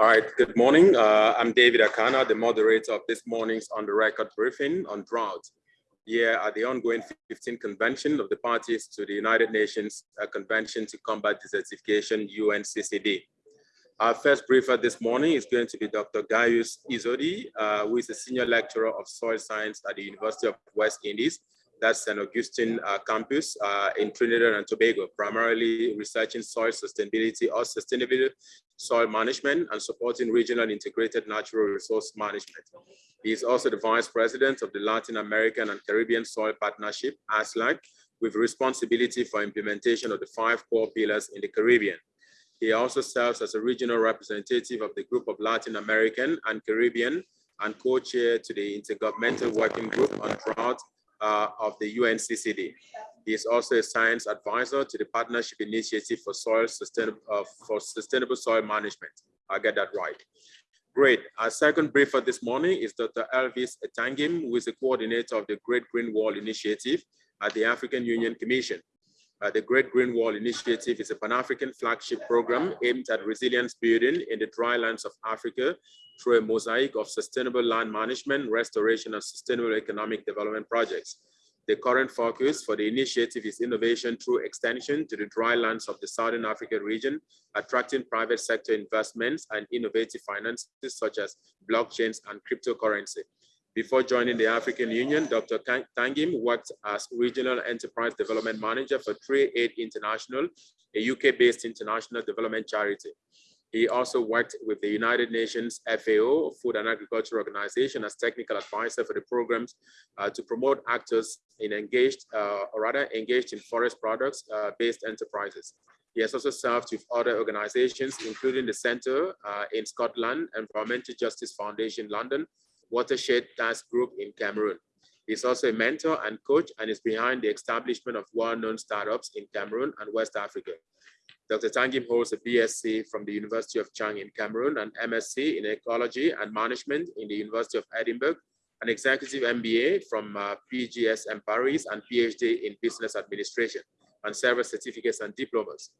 All right, good morning. Uh, I'm David Akana, the moderator of this morning's on the record briefing on drought. Here at the ongoing 15th convention of the parties to the United Nations uh, Convention to Combat Desertification, UNCCD. Our first briefer this morning is going to be Dr. Gaius Eudoxie, uh, who is a senior lecturer of soil science at the University of West Indies that's St. Augustine uh, campus uh, in Trinidad and Tobago, primarily researching soil sustainability or sustainable soil management and supporting regional integrated natural resource management. He is also the vice president of the Latin American and Caribbean Soil Partnership, ASLAC, with responsibility for implementation of the five core pillars in the Caribbean. He also serves as a regional representative of the group of Latin American and Caribbean and co-chair to the Intergovernmental Working Group on Drought uh, of the UNCCD. He is also a science advisor to the Partnership Initiative for Soil Sustainable, uh, for Sustainable Soil Management. I get that right. Great. Our second briefer this morning is Dr. Elvis Etangim, who is the coordinator of the Great Green Wall Initiative at the African Union Commission. Uh, the Great Green Wall Initiative is a Pan-African flagship program aimed at resilience building in the dry lands of Africa through a mosaic of sustainable land management, restoration, and sustainable economic development projects. The current focus for the initiative is innovation through extension to the dry lands of the Southern Africa region, attracting private sector investments and innovative finances such as blockchains and cryptocurrency. Before joining the African Union, Dr. Tangem worked as Regional Enterprise Development Manager for Trade Aid International, a UK-based international development charity. He also worked with the United Nations FAO, Food and Agriculture Organization, as technical advisor for the programs uh, to promote actors in engaged, uh, or rather engaged in forest products uh, based enterprises. He has also served with other organizations, including the Center uh, in Scotland, Environmental Justice Foundation London, Watershed Task Group in Cameroon. He's also a mentor and coach and is behind the establishment of well-known startups in Cameroon and West Africa. Dr. Tangem holds a BSc from the University of Dschang in Cameroon, an MSc in Ecology and Management in the University of Edinburgh, an executive MBA from uh, PGSM Paris, and PhD in Business Administration, and several certificates and diplomas.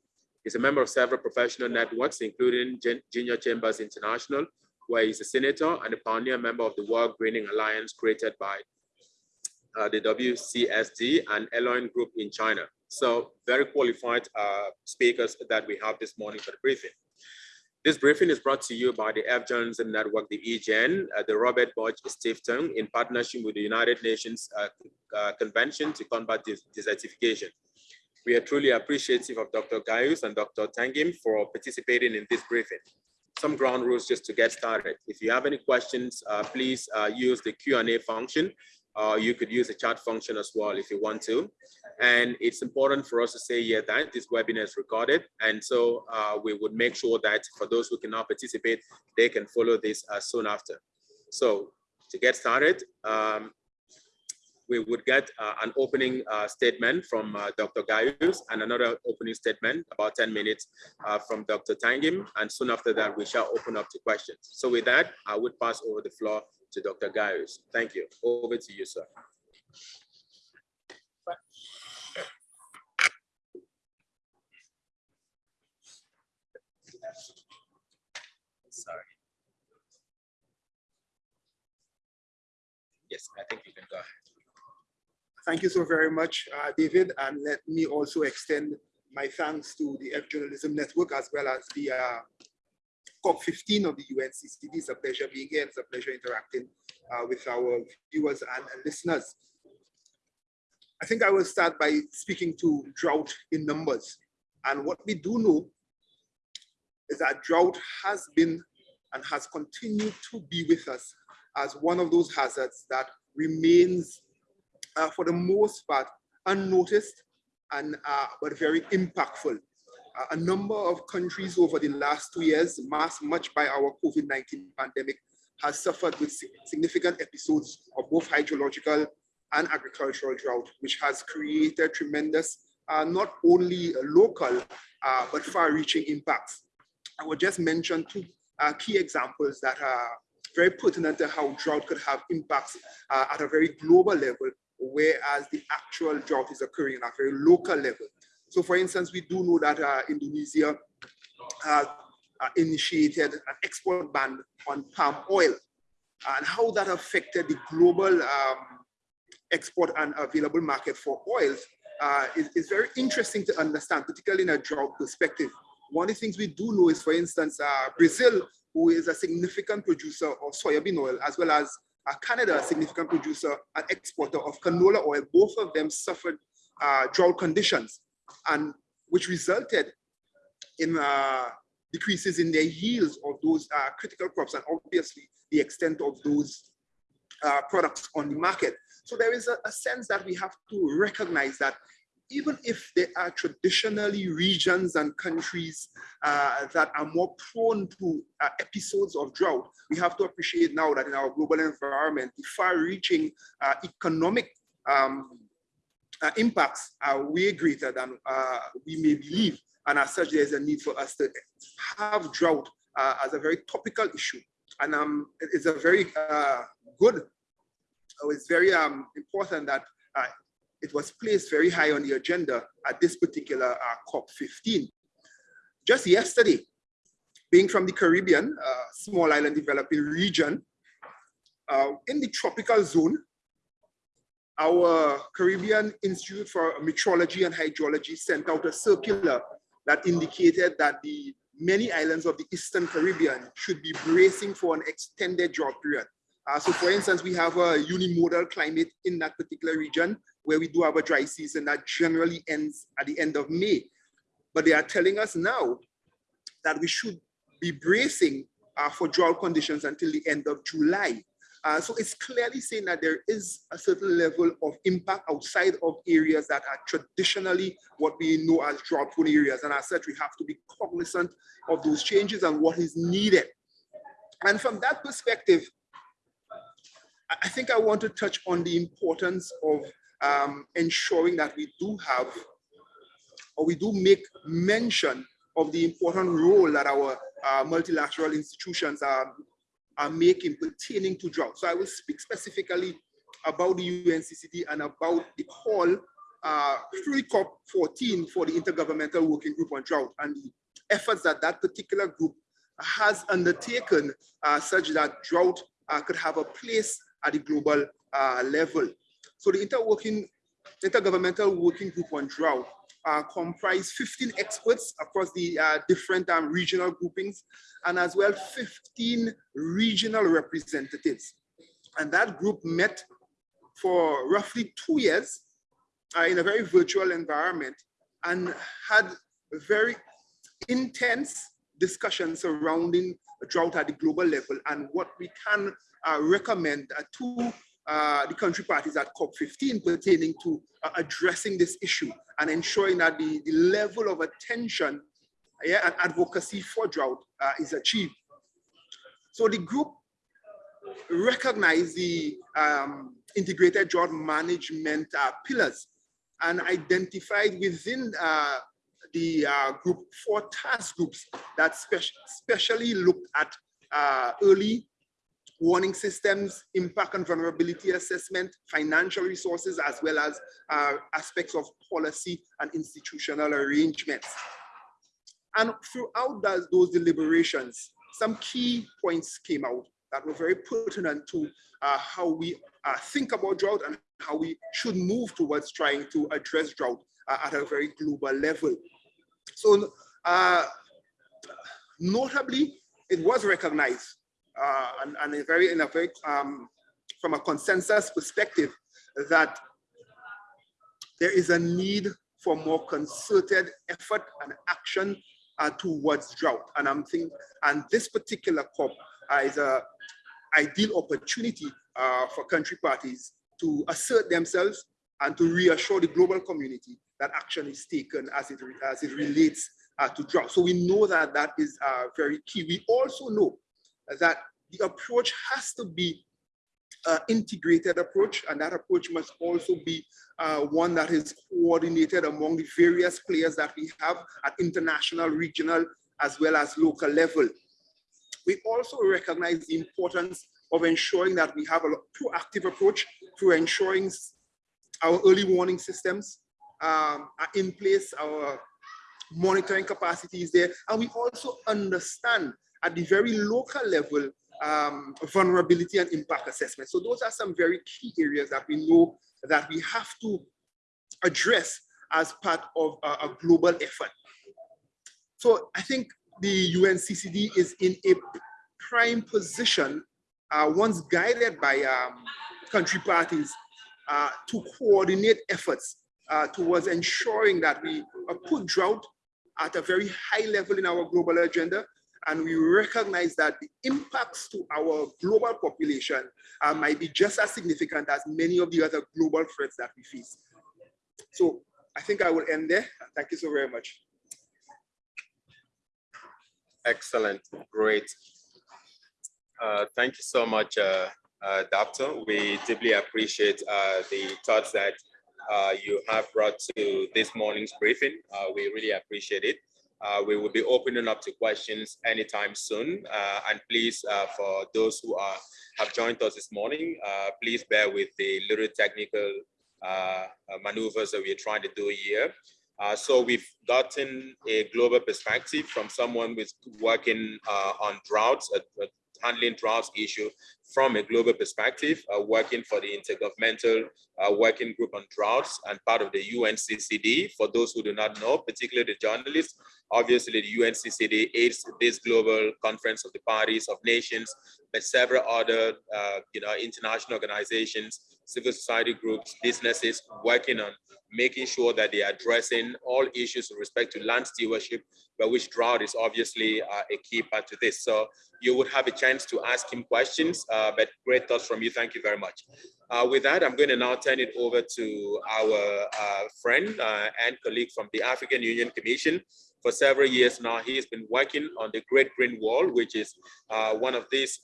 He's a member of several professional networks, including Junior Chambers International, where he's a senator and a pioneer member of the World Greening Alliance created by uh, the WCSD and Elion Group in China. So very qualified uh, speakers that we have this morning for the briefing. This briefing is brought to you by the Earth Journalism Network, the EGN, uh, the Robert Bosch Stiftung, in partnership with the United Nations uh, uh, Convention to Combat Desertification. We are truly appreciative of Dr. Gaius and Dr. Tangem for participating in this briefing. Some ground rules just to get started. If you have any questions, uh, please uh, use the Q&A function uh, you could use the chat function as well if you want to. And it's important for us to say here that this webinar is recorded. And so uh, we would make sure that for those who cannot participate, they can follow this uh, soon after. So to get started, um, we would get uh, an opening uh, statement from uh, Dr. Gaius and another opening statement, about 10 minutes from Dr. Tangem. And soon after that, we shall open up to questions. So with that, I would pass over the floor to Dr. Gaius. Thank you. Over to you, sir. Sorry. Yes, I think you can go ahead. Thank you so very much, uh, David. And let me also extend my thanks to the Earth Journalism Network as well as the uh, COP15 of the UNCCD. It's a pleasure being here. It's a pleasure interacting uh, with our viewers and, and listeners. I think I will start by speaking to drought in numbers. And what we do know is that drought has been and has continued to be with us as one of those hazards that remains, uh, for the most part, unnoticed and uh, but very impactful a number of countries over the last two years, masked much by our COVID-19 pandemic, has suffered with significant episodes of both hydrological and agricultural drought, which has created tremendous, uh, not only local, uh, but far-reaching impacts. I will just mention two uh, key examples that are very pertinent to how drought could have impacts uh, at a very global level, whereas the actual drought is occurring at a very local level. So for instance, we do know that uh, Indonesia uh, uh, initiated an export ban on palm oil and how that affected the global um, export and available market for oils uh, is, is, very interesting to understand, particularly in a drought perspective. One of the things we do know is, for instance, uh, Brazil, who is a significant producer of soybean oil, as well as uh, Canada, a significant producer and exporter of canola oil, both of them suffered uh, drought conditions, and which resulted in uh, decreases in their yields of those uh, critical crops, and obviously the extent of those uh, products on the market. So there is a, a sense that we have to recognize that even if there are traditionally regions and countries uh, that are more prone to uh, episodes of drought, we have to appreciate now that in our global environment, the far-reaching uh, economic um, uh, impacts are way greater than uh, we may believe. And as such, there's a need for us to have drought uh, as a very topical issue. And um, it's a very good, it's very um, important that it was placed very high on the agenda at this particular uh, COP15. Just yesterday, being from the Caribbean, uh, small island developing region, uh, in the tropical zone, our Caribbean Institute for Meteorology and Hydrology sent out a circular that indicated that the many islands of the Eastern Caribbean should be bracing for an extended drought period. Uh, so for instance, we have a unimodal climate in that particular region where we do have a dry season that generally ends at the end of May. But they are telling us now that we should be bracing uh, for drought conditions until the end of July. Uh, so it's clearly saying that there is a certain level of impact outside of areas that are traditionally what we know as drought prone areas. And as such, we have to be cognizant of those changes and what is needed. And from that perspective, I think I want to touch on the importance of um, ensuring that we do have, or we do make mention of the important role that our uh, multilateral institutions are, are making pertaining to drought. So I will speak specifically about the UNCCD and about the call uh, through COP14 for the Intergovernmental Working Group on Drought and the efforts that that particular group has undertaken uh, such that drought uh, could have a place at the global uh, level. So the interworking, Intergovernmental Working Group on Drought uh, comprise 15 experts across the uh, different um, regional groupings and as well 15 regional representatives. And that group met for roughly two years uh, in a very virtual environment and had very intense discussions surrounding drought at the global level and what we can uh, recommend to uh, the country parties at COP15 pertaining to uh, addressing this issue and ensuring that the, the level of attention yeah, and advocacy for drought uh, is achieved. So the group recognized the um, integrated drought management uh, pillars and identified within uh, the group four task groups that spe specially looked at early warning systems, impact and vulnerability assessment, financial resources, as well as uh, aspects of policy and institutional arrangements. And throughout those, those deliberations, some key points came out that were very pertinent to uh, how we uh, think about drought and how we should move towards trying to address drought uh, at a very global level. So uh, notably, it was recognized uh, and, and a very, in a very, um, from a consensus perspective, that there is a need for more concerted effort and action uh, towards drought. And I'm thinking, and this particular COP uh, is a ideal opportunity uh, for country parties to assert themselves and to reassure the global community that action is taken as it, as it relates uh, to drought. So we know that that is uh, very key. We also know that the approach has to be uh, integrated approach and that approach must also be uh, one that is coordinated among the various players that we have at international, regional, as well as local level. We also recognize the importance of ensuring that we have a proactive approach through ensuring our early warning systems um, are in place, our monitoring capacity is there. And we also understand at the very local level um, vulnerability and impact assessment. So those are some very key areas that we know that we have to address as part of a, a global effort. So I think the UNCCD is in a prime position, uh, once guided by um, country parties, uh, to coordinate efforts uh, towards ensuring that we put drought at a very high level in our global agenda, and we recognize that the impacts to our global population uh, might be just as significant as many of the other global threats that we face. So I think I will end there. Thank you so very much. Excellent, great. Uh, thank you so much, uh, uh, Doctor. We deeply appreciate uh, the thoughts that uh, you have brought to this morning's briefing. Uh, we really appreciate it. Uh, we will be opening up to questions anytime soon. Uh, and please, uh, for those who are have joined us this morning, uh, please bear with the little technical uh, maneuvers that we're trying to do here. Uh, so we've gotten a global perspective from someone who's working on droughts, handling droughts issue from a global perspective, uh, working for the Intergovernmental uh, Working Group on Droughts and part of the UNCCD. For those who do not know, particularly the journalists, obviously the UNCCD is this global conference of the parties of nations, but several other uh, you know, international organizations, civil society groups, businesses working on making sure that they are addressing all issues with respect to land stewardship, but which drought is obviously uh, a key part to this. So you would have a chance to ask him questions, uh, but great thoughts from you. Thank you very much. Uh, with that, I'm going to now turn it over to our uh, friend uh, and colleague from the African Union Commission. For several years now, he has been working on the Great Green Wall, which is uh, one of these,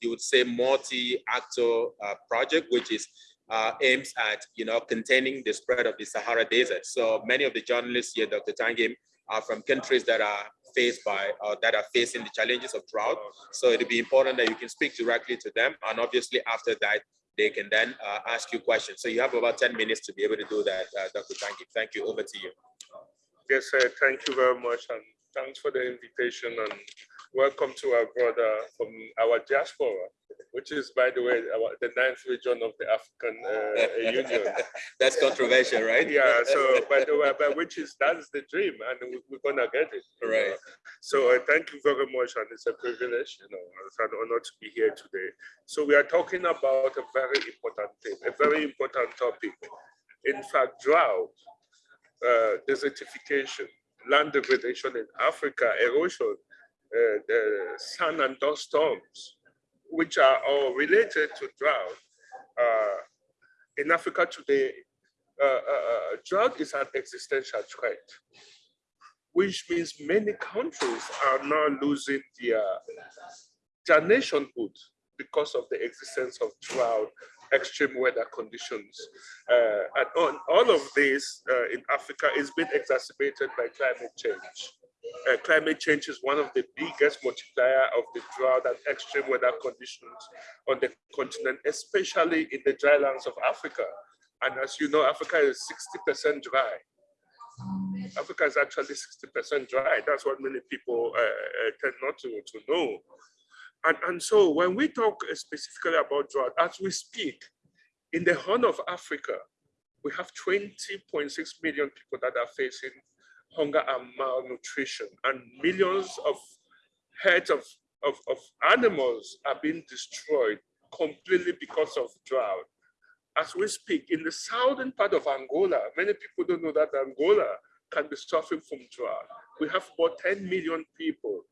you would say, multi-actor project, which is uh, aims at, you know, containing the spread of the Sahara Desert. So many of the journalists here, Dr. Tangem, are from countries that are faced by, or that are facing the challenges of drought. So it'd be important that you can speak directly to them. And obviously after that, they can then uh, ask you questions. So you have about 10 minutes to be able to do that, uh, Dr. Tangem. Thank you, over to you. Yes, sir. Thank you very much. And thanks for the invitation and welcome to our brother from our diaspora which is, by the way, our, the ninth region of the African uh, Union. That's controversial, right? Yeah. So, by the way, but which is that's the dream, and we, are gonna get it. Right. Know? So, uh, thank you very much, and it's a privilege. You know, it's an honor to be here today. So, we are talking about a very important thing, a very important topic. In fact, drought, uh, desertification, land degradation in Africa, erosion, the sun and dust storms which are all related to drought. Uh, in Africa today, uh, uh, uh, drought is an existential threat, which means many countries are now losing their, their nationhood because of the existence of drought, extreme weather conditions. Uh, and on, all of this in Africa is being exacerbated by climate change uh, climate change is one of the biggest multiplier of the drought and extreme weather conditions on the continent, especially in the dry lands of Africa. And as you know, Africa is 60% dry. Africa is actually 60% dry. That's what many people uh, uh, tend not to, to know. And, and so when we talk specifically about drought, as we speak, in the Horn of Africa, we have 20.6 million people that are facing hunger and malnutrition, and millions of heads of, of, of animals are being destroyed completely because of drought. As we speak, in the southern part of Angola, many people don't know that Angola can be suffering from drought. We have about 10 million people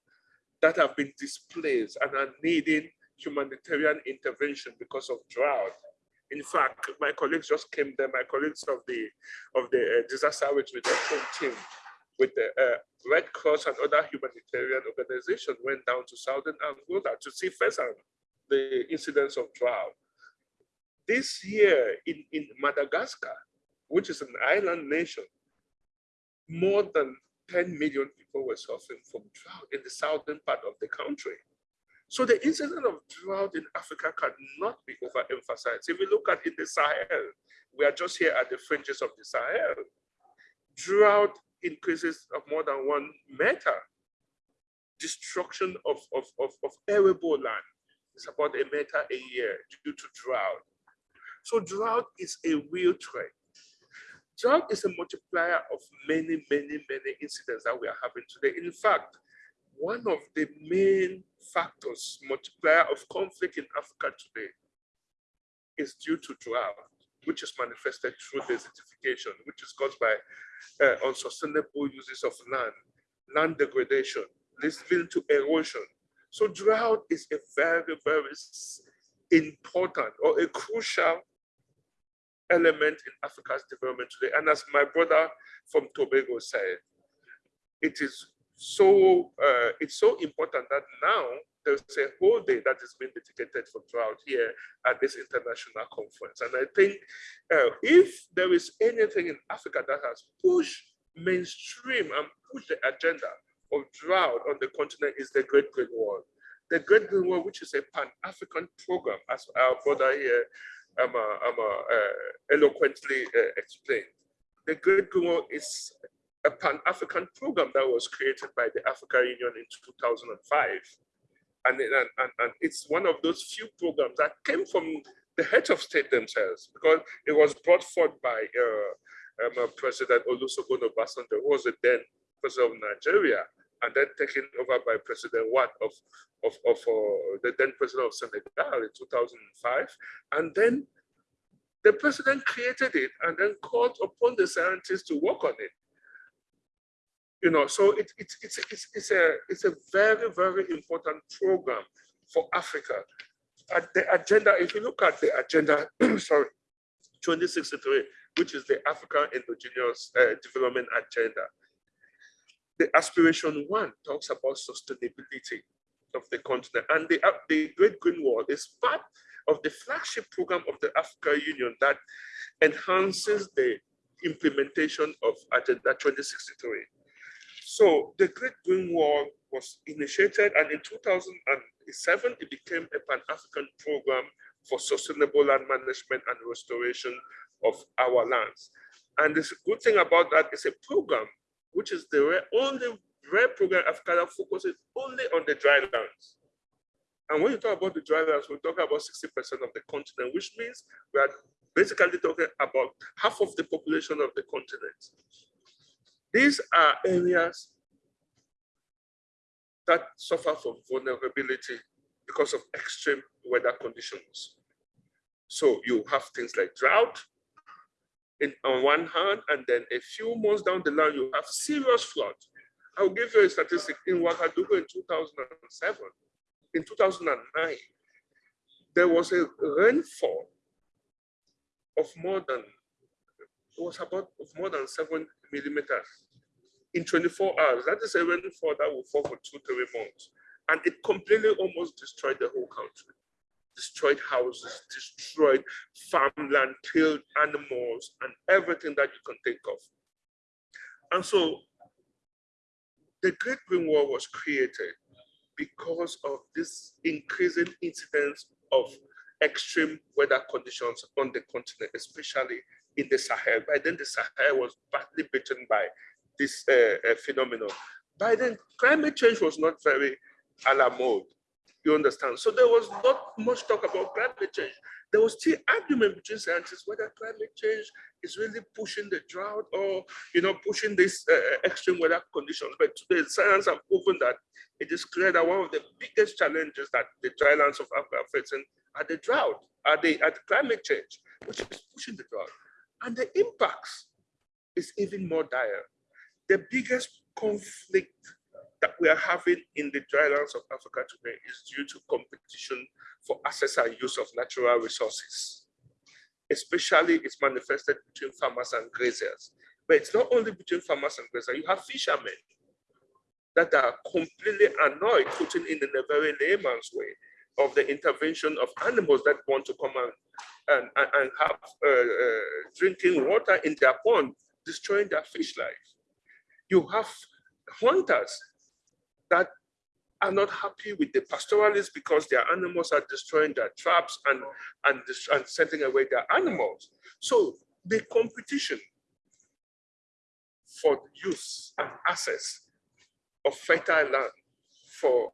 that have been displaced and are needing humanitarian intervention because of drought. In fact, my colleagues just came there, my colleagues of the of the uh, disaster reduction team with the uh, Red Cross and other humanitarian organizations went down to southern Angola to see firsthand the incidents of drought. This year in, in Madagascar, which is an island nation, more than 10 million people were suffering from drought in the southern part of the country. So the incident of drought in Africa cannot be overemphasized. If we look at in the Sahel, we are just here at the fringes of the Sahel. Drought increases of more than one meter. Destruction of, of, of, of arable land is about a meter a year due to drought. So drought is a real threat. Drought is a multiplier of many, many, many incidents that we are having today. In fact, one of the main factors, multiplier of conflict in Africa today is due to drought, which is manifested through desertification, which is caused by uh, unsustainable uses of land, land degradation, leading to erosion. So drought is a very, very important or a crucial element in Africa's development today. And as my brother from Tobago said, it is so uh, it's so important that now there's a whole day that is being dedicated for drought here at this international conference. And I think uh, if there is anything in Africa that has pushed mainstream and pushed the agenda of drought on the continent is the Great Green Wall. The Great Green Wall, which is a Pan-African program, as our brother here um, uh, um, uh, eloquently uh, explained. The Great Green Wall is a Pan-African program that was created by the African Union in 2005 and, and, and, and it's one of those few programs that came from the heads of state themselves because it was brought forth by uh, um, uh, President Olusegun Obasanjo, who was the then president of Nigeria, and then taken over by President Wade of, of, of uh, the then president of Senegal in 2005. And then the president created it and then called upon the scientists to work on it you know, so it, it, it's, it's, it's, a, it's a very, very important program for Africa. At the agenda, if you look at the agenda, sorry, 2063, which is the African Indigenous uh, Development Agenda, the aspiration one talks about sustainability of the continent and the, uh, the Great Green Wall is part of the flagship program of the African Union that enhances the implementation of Agenda 2063. So the Great Green Wall was initiated and in 2007, it became a Pan-African program for sustainable land management and restoration of our lands. And the good thing about that is a program, which is the rare, only rare program Africa that focuses only on the dry lands. And when you talk about the dry lands, we're talking about 60% of the continent, which means we are basically talking about half of the population of the continent. These are areas that suffer from vulnerability because of extreme weather conditions. So you have things like drought in, on one hand, and then a few months down the line, you have serious flood. I'll give you a statistic. In Ouagadougou in 2007, in 2009, there was a rainfall of more than, it was about of more than seven millimeters in 24 hours. That is a rainfall that will fall for two, three months. And it completely almost destroyed the whole country. Destroyed houses, destroyed farmland, killed animals, and everything that you can think of. And so the Great Green Wall was created because of this increasing incidence of extreme weather conditions on the continent, especially in the Sahel. By then, the Sahel was badly bitten by this uh, uh, phenomenon. By then, climate change was not very a la mode. You understand? So there was not much talk about climate change. There was still argument between scientists whether climate change is really pushing the drought or you know pushing these uh, extreme weather conditions. But today, science have proven that it is clear that one of the biggest challenges that the dry lands of Africa are facing are the drought, are the, are the climate change, which is pushing the drought. And the impacts is even more dire. The biggest conflict that we are having in the drylands of Africa today is due to competition for access and use of natural resources. Especially it's manifested between farmers and grazers. But it's not only between farmers and grazers, you have fishermen that are completely annoyed, putting in a very layman's way, of the intervention of animals that want to come and, and, and have uh, uh, drinking water in their pond, destroying their fish life you have hunters that are not happy with the pastoralists because their animals are destroying their traps and, and, and setting away their animals. So the competition for use and access of fertile land for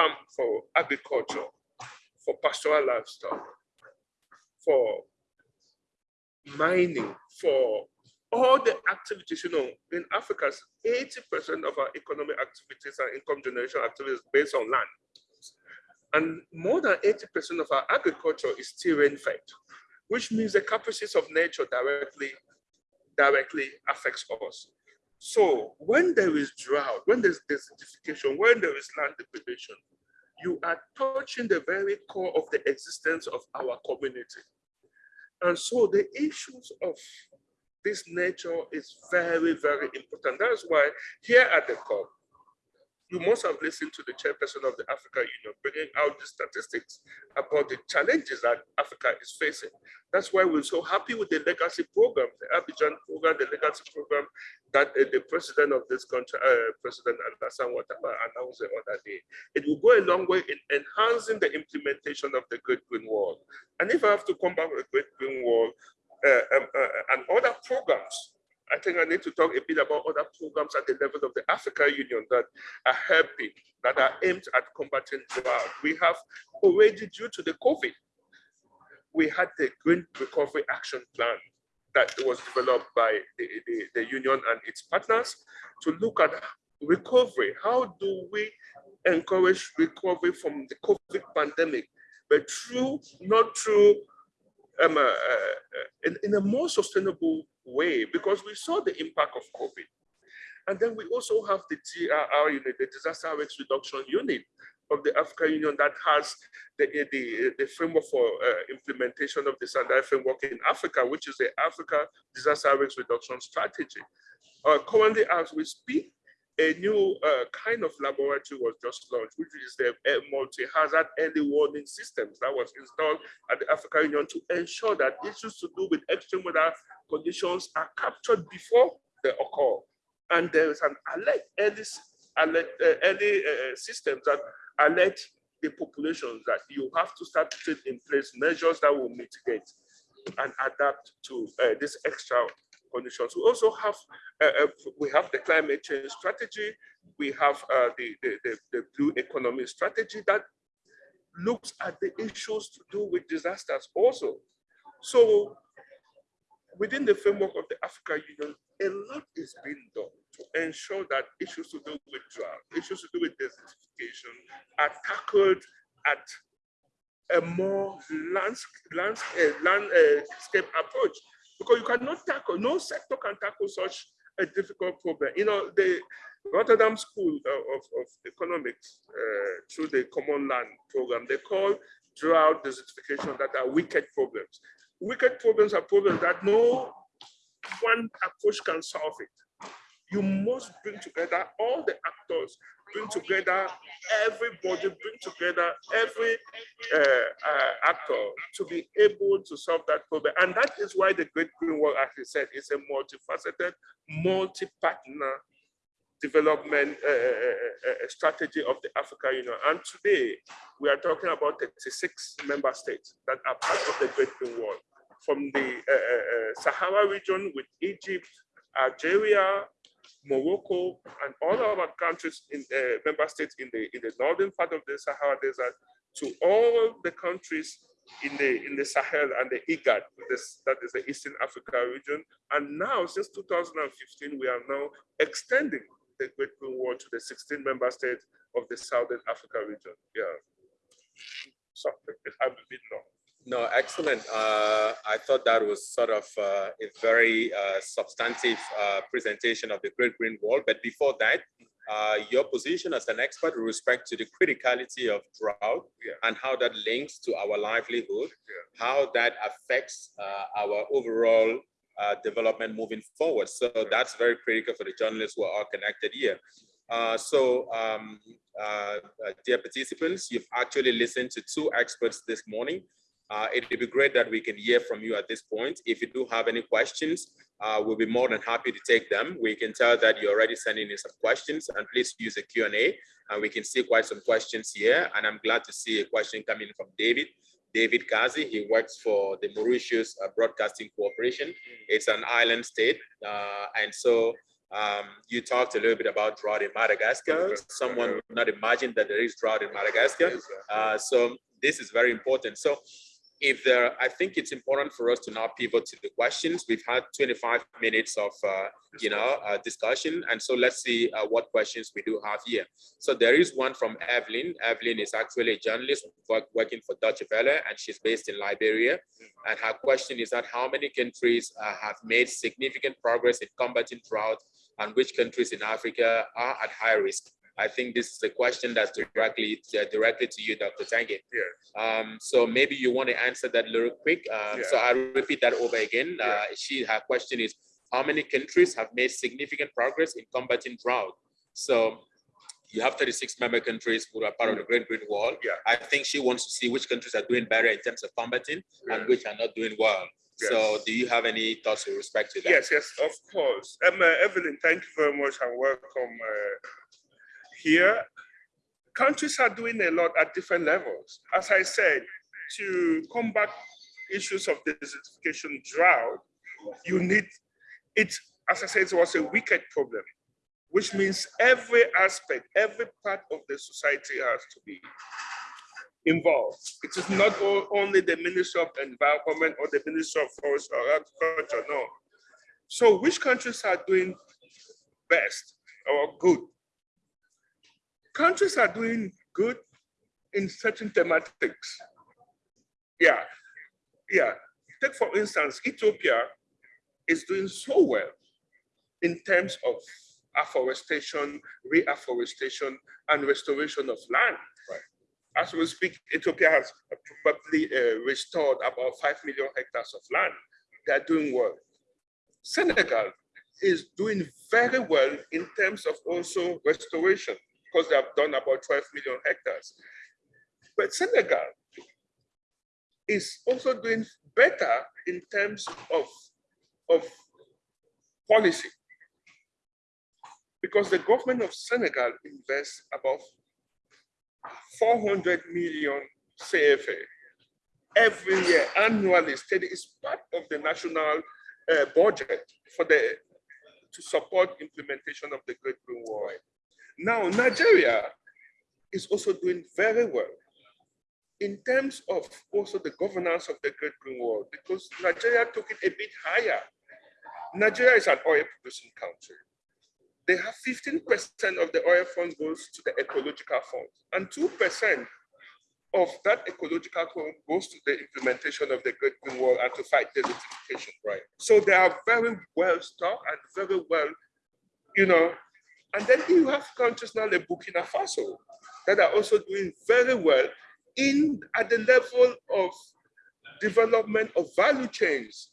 farm, for agriculture, for pastoral livestock, for mining, for all the activities, you know, in Africa, 80% of our economic activities and income generation activities based on land. And more than 80% of our agriculture is still rain fed, which means the caprices of nature directly, directly affects us. So when there is drought, when there's desertification, when there is land depredation, you are touching the very core of the existence of our community. And so the issues of this nature is very, very important. That's why here at the COP, you must have listened to the chairperson of the Africa Union bringing out the statistics about the challenges that Africa is facing. That's why we're so happy with the legacy program, the Abidjan program, the legacy program that uh, the president of this country, uh, President Alassane Ouattara announced the other day. It will go a long way in enhancing the implementation of the Great Green Wall. And if I have to come back with the Great Green Wall uh, um, uh, and other programs I think I need to talk a bit about other programs at the level of the Africa Union that are helping, that are aimed at combating drought. We have already, due to the COVID, we had the Green Recovery Action Plan that was developed by the, the, the union and its partners to look at recovery. How do we encourage recovery from the COVID pandemic, but through, not through um, uh, uh, in, in a more sustainable way because we saw the impact of COVID. And then we also have the DRR unit, the Disaster Risk Reduction Unit of the African Union that has the, the, the framework for uh, implementation of the Sendai framework in Africa, which is the Africa Disaster Risk Reduction Strategy. Uh, currently, as we speak, a new uh, kind of laboratory was just launched, which is the multi-hazard early warning systems that was installed at the African Union to ensure that issues to do with extreme weather conditions are captured before they occur. And there is an alert, early, alert, uh, early uh, systems that alert the populations that you have to start putting in place measures that will mitigate and adapt to uh, this extra conditions. We also have uh, uh, we have the climate change strategy. We have uh, the, the, the, the blue economy strategy that looks at the issues to do with disasters also. So within the framework of the Africa Union, a lot is being done to ensure that issues to do with drought, issues to do with desertification are tackled at a more landscape, landscape, landscape approach because you cannot tackle, no sector can tackle such a difficult problem. You know, the Rotterdam School of, of Economics, uh, through the Commonland program, they call drought desertification that are wicked problems. Wicked problems are problems that no one approach can solve it you must bring together all the actors, bring together everybody, bring together every uh, uh, actor to be able to solve that problem. And that is why the Great Green Wall, as I said, is a multifaceted, multi-partner development uh, uh, uh, uh, strategy of the Africa Union. And today, we are talking about 36 member states that are part of the Great Green Wall. From the Sahara region with Egypt, Algeria, Morocco, and all our countries in uh, member states in the in the northern part of the Sahara Desert to all the countries in the in the Sahel and the IGAD, this, that is the Eastern Africa region. And now, since 2015, we are now extending the Great Green Wall to the 16 member states of the Southern Africa region. Yeah. So I've been long. No, excellent. Uh, I thought that was sort of uh, a very uh, substantive uh, presentation of the Great Green Wall. But before that, uh, your position as an expert with respect to the criticality of drought yeah. and how that links to our livelihood, yeah. how that affects uh, our overall development moving forward. So that's very critical for the journalists who are all connected here. so, um, dear participants, you've actually listened to two experts this morning uh, it would be great that we can hear from you at this point. If you do have any questions, uh, we'll be more than happy to take them. We can tell that you're already sending in some questions and please use the Q&A and we can see quite some questions here. And I'm glad to see a question coming from David. David Kazi. He works for the Mauritius uh, Broadcasting Corporation. It's an island state. Uh, and so um, you talked a little bit about drought in Madagascar. Someone would not imagine that there is drought in Madagascar. Uh, so this is very important. So if there, I think it's important for us to now pivot to the questions. We've had 25 minutes of, uh, you know, uh, discussion. And so let's see uh, what questions we do have here. So there is one from Evelyn. Evelyn is actually a journalist work, working for Deutsche Welle, and she's based in Liberia. And her question is that how many countries uh, have made significant progress in combating drought and which countries in Africa are at high risk? I think this is a question that's directly uh, directly to you, Dr. Tange. Yes. Um, so maybe you want to answer that a little quick. Um, So I'll repeat that over again. Uh, she, her question is, how many countries have made significant progress in combating drought? So you have 36 member countries who are part of the Great Green Wall. Yeah. I think she wants to see which countries are doing better in terms of combating and which are not doing well. So do you have any thoughts with respect to that? Yes, yes, of course. Um, uh, Evelyn, thank you very much and welcome uh, here. Countries are doing a lot at different levels. As I said, to combat issues of desertification drought, you need it, as I said, it was a wicked problem, which means every aspect, every part of the society has to be involved. It is not only the Ministry of Environment or the Ministry of Forest or Agriculture, no. So which countries are doing best or good? Countries are doing good in certain thematics. Yeah, yeah. Take for instance, Ethiopia is doing so well in terms of afforestation, reforestation, and restoration of land. Right. As we speak, Ethiopia has probably uh, restored about 5 million hectares of land. They are doing well. Senegal is doing very well in terms of also restoration because they have done about 12 million hectares. But Senegal is also doing better in terms of, of policy because the government of Senegal invests about 400 million CFA every year annually steady is part of the national uh, budget for the to support implementation of the Great Green Wall. Now Nigeria is also doing very well in terms of also the governance of the Great Green Wall because Nigeria took it a bit higher. Nigeria is an oil producing country they have 15% of the oil fund goes to the ecological fund and 2% of that ecological fund goes to the implementation of the Great Green Wall and to fight desertification. Right. So they are very well stocked and very well, you know, and then you have countries now like Burkina Faso that are also doing very well in at the level of development of value chains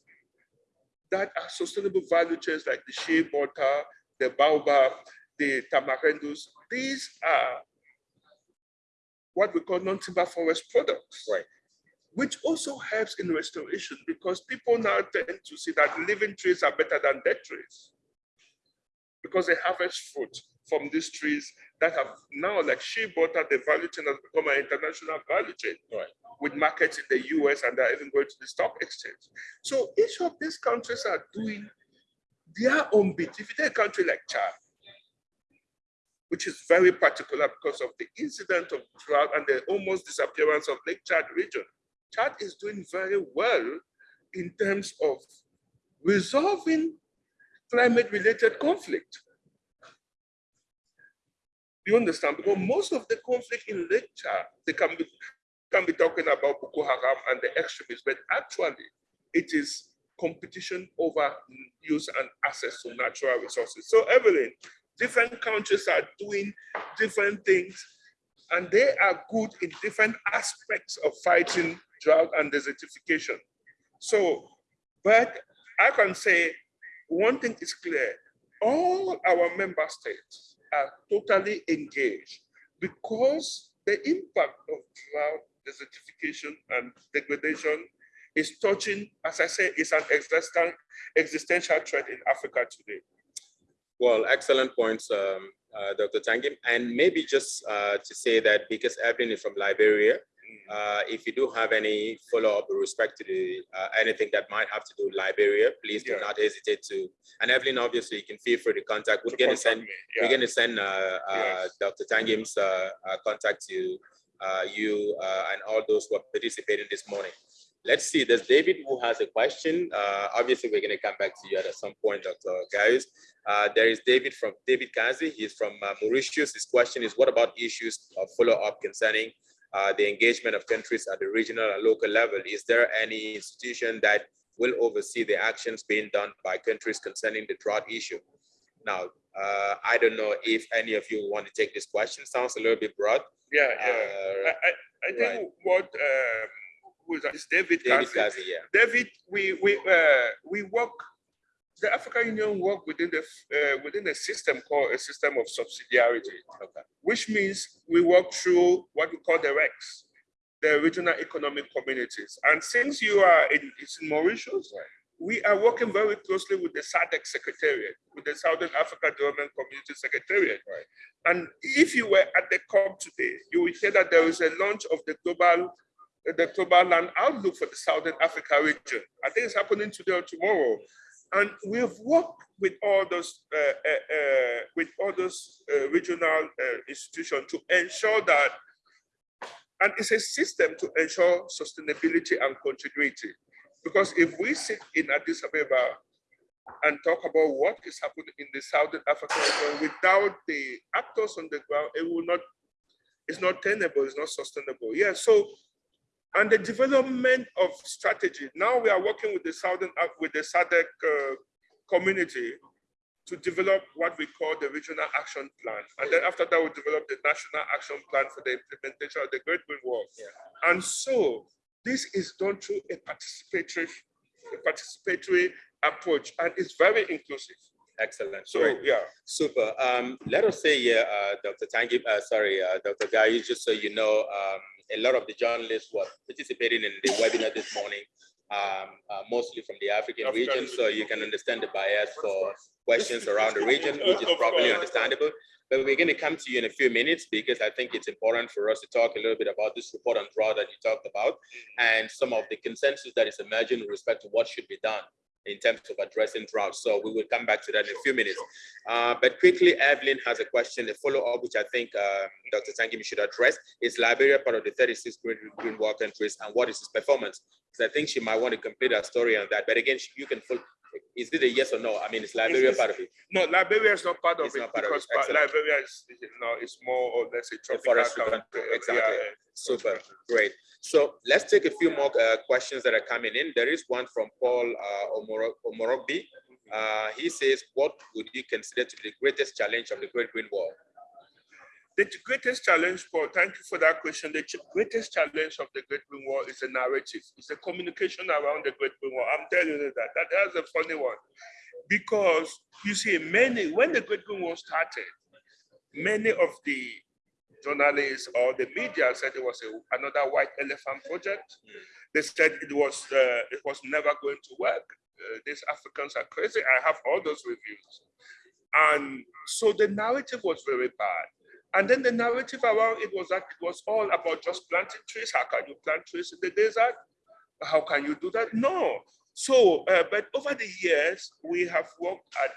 that are sustainable value chains like the shea butter, the baobab, the tamarindus. These are what we call non-timber forest products. Right. Which also helps in restoration because people now tend to see that living trees are better than dead trees. Because they harvest fruit from these trees that have now like shea butter, the value chain has become an international value chain. Right. With markets in the US and they're even going to the stock exchange. So each of these countries are doing their own bit. If you take a country like Chad, which is very particular because of the incident of drought and the almost disappearance of Lake Chad region, Chad is doing very well in terms of resolving climate-related conflict. You understand? Because most of the conflict in Chad, they can be, can be talking about Boko Haram and the extremists, but actually it is competition over use and access to natural resources. So Evelyn, different countries are doing different things and they are good in different aspects of fighting drought and desertification. So, but I can say one thing is clear, all our member states are totally engaged because the impact of drought, desertification and degradation is touching, as I say, is an existential, existential threat in Africa today. Well, excellent points, um, uh, Dr. Tangem. And maybe just uh, to say that because Evelyn is from Liberia, Uh, if you do have any follow-up with respect to the, uh, anything that might have to do with Liberia, please do Yeah. not hesitate to. And Evelyn, obviously, you can feel free to contact. We're going to send, me, we're going to send uh, uh, Yes. Dr. Tangem's uh, uh, contact to uh, you uh, and all those who are participating this morning. Let's see, there's David who has a question. Uh, Obviously, we're going to come back to you at some point, Dr. Gaius. Uh, There is David from, David Kazi, he's from uh, Mauritius. His question is, what about issues of follow-up concerning uh, the engagement of countries at the regional and local level? Is there any institution that will oversee the actions being done by countries concerning the drought issue? Now, uh, I don't know if any of you want to take this question. Sounds a little bit broad. Yeah, Uh, yeah. I, I, I think right. what, um, who is that? It's David David Cassie. Kazi, yeah. David, we, we, uh, we work, the African Union work within the, uh, within a system called a system of subsidiarity. Okay. which means we work through what we call the RECs, the regional economic communities. And since you are in, it's in Mauritius, we are working very closely with the SADC Secretariat, with the Southern Africa Development Community Secretariat. And if you were at the COP today, you will hear that there is a launch of the global, the global land outlook for the Southern Africa region. I think it's happening today or tomorrow. And we have worked with all those, uh, uh, uh, with all those uh, regional uh, institutions to ensure that, and it's a system to ensure sustainability and continuity. Because if we sit in Addis Ababa and talk about what is happening in the Southern African region without the actors on the ground, it will not, it's not tenable, it's not sustainable. Yeah, so and the development of strategy. Now we are working with the Southern, with the SADC uh, community to develop what we call the regional action plan. And then after that, we develop the national action plan for the implementation of the Great Green Wall. And so this is done through a participatory, a participatory approach, and it's very inclusive. Excellent. So Great. yeah, Super. Um, let us say here, uh, Dr. Tangem, uh, sorry, uh, Dr. Guy, just so you know, um, a lot of the journalists who are participating in the webinar this morning, um, uh, mostly from the African African region, so you can understand the bias for questions around the region, which is probably understandable. But we're going to come to you in a few minutes because I think it's important for us to talk a little bit about this report on drought that you talked about and some of the consensus that is emerging with respect to what should be done in terms of addressing drought. So we will come back to that in a few minutes. Uh, but quickly, Evelyn has a question, a follow-up, which I think um, Dr. Tangem should address. Is Liberia part of the 36 Green, green Wall countries and what is its performance? Because I think she might want to complete her story on that. But again, you can is it a yes or no? I mean, is Liberia It's- part of it? no, Liberia is not part of It's it part of it. Liberia is, no, it's more or less a tropical country. country, exactly. Yeah, Super, great. So let's take a few more uh, questions that are coming in. There is one from Paul uh, Omoro- Omorobi. Uh, he says, what would you consider to be the greatest challenge of the Great Green Wall? The greatest challenge, Paul, thank you for that question. The greatest challenge of the Great Green Wall is the narrative. It's the communication around the Great Green Wall. I'm telling you that. that that's a funny one. Because you see, many, when the Great Green Wall started, many of the journalists or the media said it was a, another white elephant project. They said it was uh, it was never going to work. Uh, these Africans are crazy. I have all those reviews. And so the narrative was very bad. And then the narrative around it was that it was all about just planting trees. How can you plant trees in the desert? How can you do that? No. So, uh, but over the years, we have worked at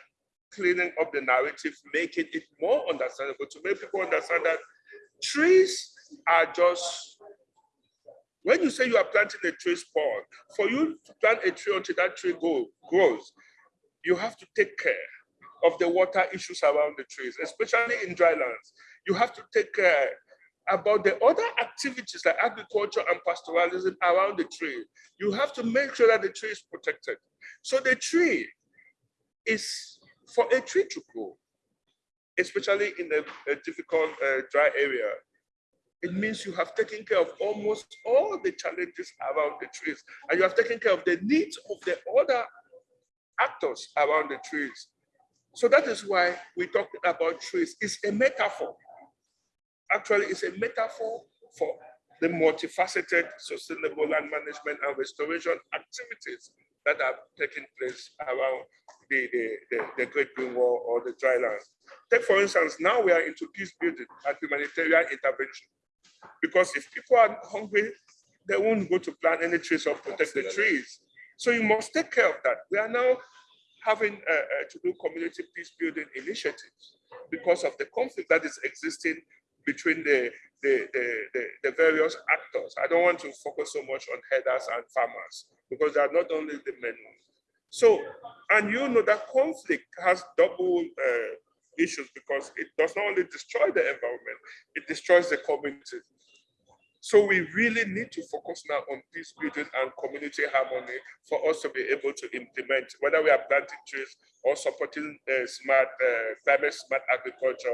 cleaning up the narrative, making it more understandable to make people understand that trees are just, when you say you are planting a tree spawn, for you to plant a tree until that tree go, grows, you have to take care of the water issues around the trees, especially in dry lands. You have to take care about the other activities like agriculture and pastoralism around the tree. You have to make sure that the tree is protected. So the tree is for a tree to grow, especially in a, a difficult uh, dry area. It means you have taken care of almost all the challenges around the trees, and you have taken care of the needs of the other actors around the trees. So that is why we talk about trees. It's a metaphor. Actually, it's a metaphor for the multifaceted sustainable land management and restoration activities that are taking place around the, the, the, the Great Green Wall or the dry land. Take, for instance, now we are into peace building and humanitarian intervention. Because if people are hungry, they won't go to plant any trees or protect the trees. So you must take care of that. We are now having uh, uh, to do community peace building initiatives because of the conflict that is existing between the, the, the, the, various actors. I don't want to focus so much on herders and farmers because they are not only the men. So, and you know that conflict has double uh, issues because it does not only destroy the environment, it destroys the community. So we really need to focus now on peace building and community harmony for us to be able to implement, whether we are planting trees or supporting uh, smart, uh, climate smart agriculture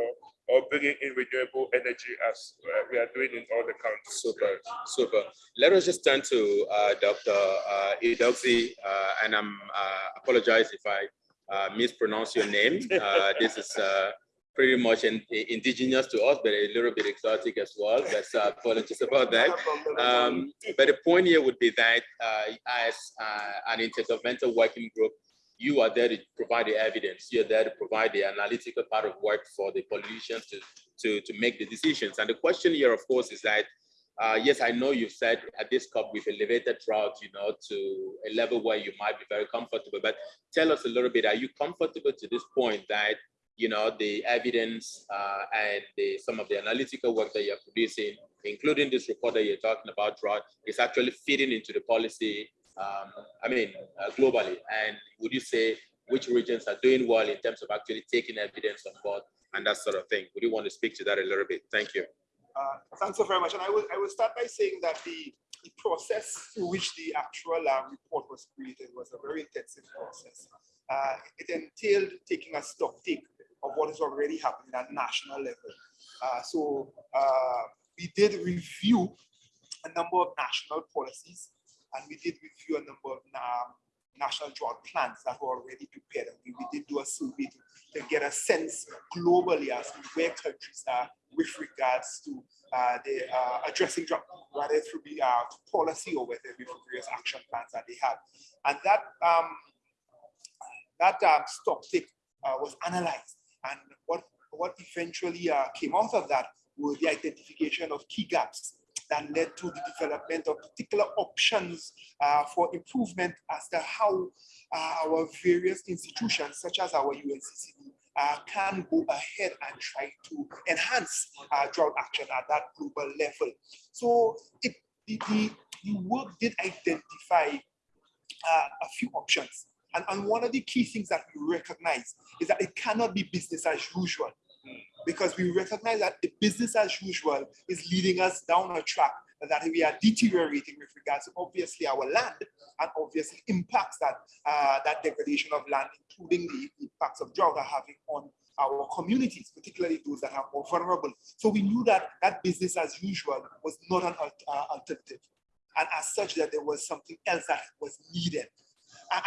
or bringing in renewable energy as uh, we are doing in all the countries. Super, super. Let us just turn to uh, Dr. Uh, uh, and I'm uh, apologize if I uh, mispronounce your name. Uh, this is uh, pretty much in, indigenous to us, but a little bit exotic as well. That's uh, apologies about that. Um, but the point here would be that uh, as uh, an intergovernmental working group, you are there to provide the evidence. You're there to provide the analytical part of work for the politicians to, to, to make the decisions. And the question here, of course, is that, uh, yes, I know you've said at this COP we've elevated drought, you know, to a level where you might be very comfortable, but tell us a little bit, are you comfortable to this point that you know, the evidence uh, and the, some of the analytical work that you're producing, including this report that you're talking about, drought, is actually fitting into the policy, um, I mean, uh, globally. And would you say which regions are doing well in terms of actually taking evidence on board and that sort of thing? Would you want to speak to that a little bit? Thank you. Uh, thanks so very much. And I will, I will start by saying that the, the process through which the actual uh, report was created was a very intensive process. Uh, it entailed taking a stock take of what is already happening at national level. Uh, so uh, we did review a number of national policies and we did review a number of national drought plans that were already prepared. And we, we did do a survey to, to, get a sense globally as to where countries are with regards to uh, the uh, addressing drought, whether through the uh, policy or whether with various action plans that they have. And that um, that um, stock uh, was analyzed and what, what eventually uh, came out of that was the identification of key gaps that led to the development of particular options uh, for improvement as to how uh, our various institutions, such as our UNCCD, uh, can go ahead and try to enhance uh, drought action at that global level. So it, the, the, work did identify uh, a few options and, and one of the key things that we recognize is that it cannot be business as usual because we recognize that the business as usual is leading us down a track that we are deteriorating with regards to obviously our land and obviously impacts that uh, that degradation of land, including the impacts of drought are having on our communities, particularly those that are more vulnerable. So we knew that that business as usual was not an uh, alternative. And as such, that there was something else that was needed.